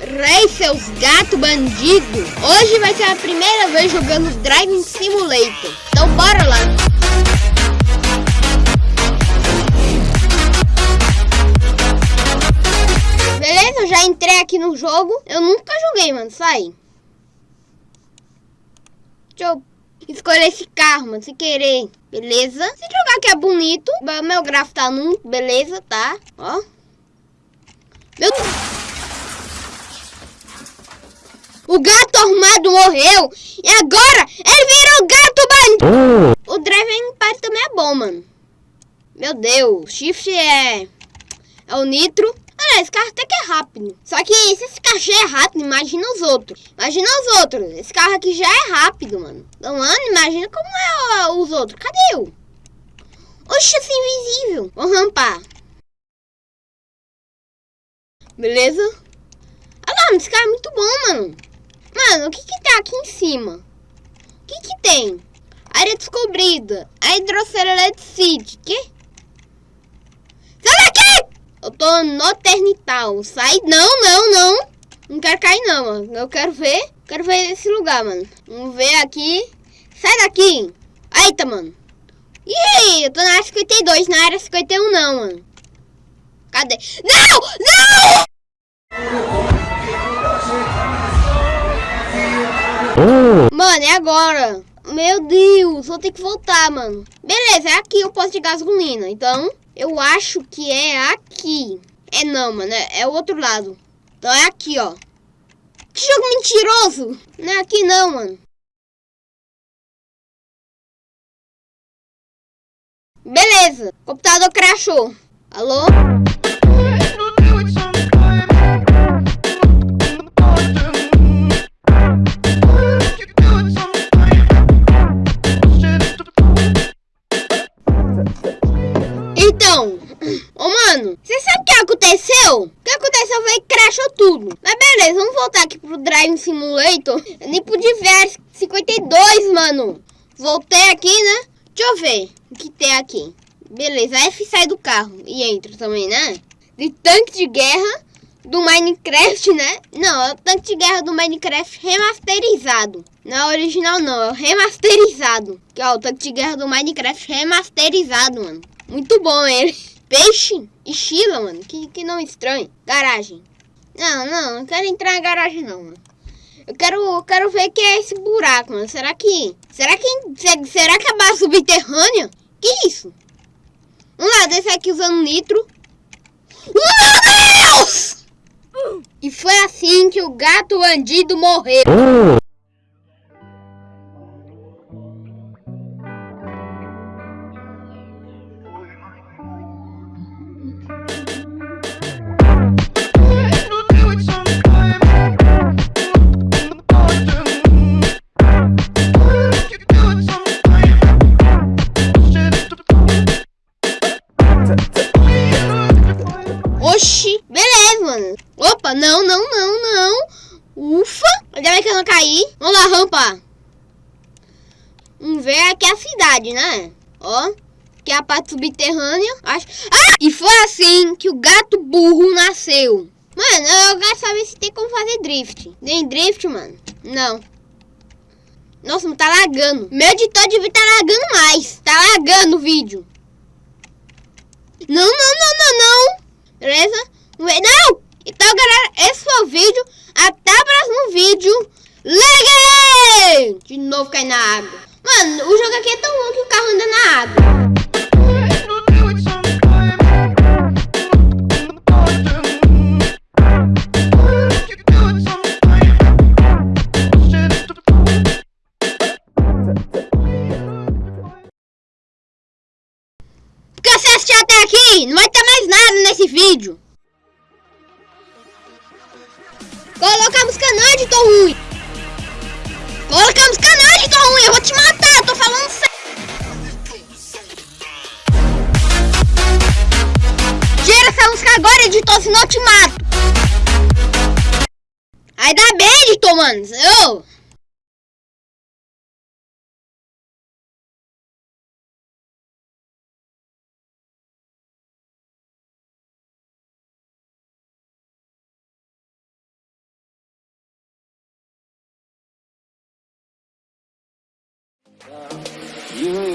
Rei, seus gato bandido! Hoje vai ser a primeira vez jogando Driving Simulator. Então bora lá! Beleza, já entrei aqui no jogo. Eu nunca joguei, mano. Sai. Deixa eu escolher esse carro, mano, sem querer. Beleza? Se jogar aqui é bonito. Meu gráfico tá num. Beleza, tá? Ó. Meu Deus. O gato armado morreu. E agora ele virou gato bandido. Oh. O Driving Party também é bom, mano. Meu Deus. Shift é... É o nitro. Olha, esse carro até que é rápido. Só que se esse carro já é rápido, imagina os outros. Imagina os outros. Esse carro aqui já é rápido, mano. Então, mano, imagina como é os outros. Cadê eu? Oxe, esse invisível. Vou rampar. Beleza? Olha lá, esse carro é muito bom, mano. Mano, o que que tá aqui em cima? O que que tem? Área descobrida. A hidrocelecite. Que? Sai daqui! Eu tô no ternital. Sai. Não, não, não. Não quero cair, não, mano. Eu quero ver. Quero ver esse lugar, mano. Vamos ver aqui. Sai daqui. Eita, mano. Ih, eu tô na área 52, na área 51 não, mano. Cadê? Não! Não! Mano, é agora. Meu Deus, vou ter que voltar, mano. Beleza, é aqui o posto de gasolina. Então, eu acho que é aqui. É não, mano. É, é o outro lado. Então é aqui, ó. Que jogo mentiroso. Não é aqui não, mano. Beleza. O computador crashou. Alô? Drive Simulator. Eu nem pude ver 52, mano. Voltei aqui, né? Deixa eu ver o que tem aqui. Beleza, F sai do carro e entra também, né? De tanque de guerra do Minecraft, né? Não, é o tanque de guerra do Minecraft remasterizado. Não é original não, é remasterizado. Que é o tanque de guerra do Minecraft remasterizado, mano. Muito bom ele. Peixe e Sheila, mano. Que, que não estranho. Garagem. Não, não, não quero entrar na garagem não, mano. Eu quero, eu quero ver que é esse buraco, mano. Será que... Será que... Será que é base subterrânea? Que isso? Vamos lá, descer aqui usando nitro. Meu Deus! E foi assim que o gato bandido morreu. Oxi, beleza, mano. Opa, não, não, não, não. Ufa, ainda bem que eu não caí. Vamos lá, rampa. Vamos ver aqui a cidade, né? Ó, que é a parte subterrânea. Acho... Ah! E foi assim que o gato burro nasceu. Mano, eu quero saber se tem como fazer drift. Nem drift, mano. Não. Nossa, mas tá lagando. Meu editor devia estar tá lagando mais. Tá lagando o vídeo. Não, não, não, não, não. Beleza? Não! Então, galera, esse foi o vídeo. Até o próximo vídeo. Ligue! De novo cai na água. Mano, o jogo aqui é tão bom que o carro anda na água. Aqui, não vai ter mais nada nesse vídeo. Colocamos canal de tão ruim. Colocamos canal de tão ruim, eu vou te matar, tô falando sério. Tira essa música agora, editor, senão eu te mato. Ainda bem, editor, mano. Eu... You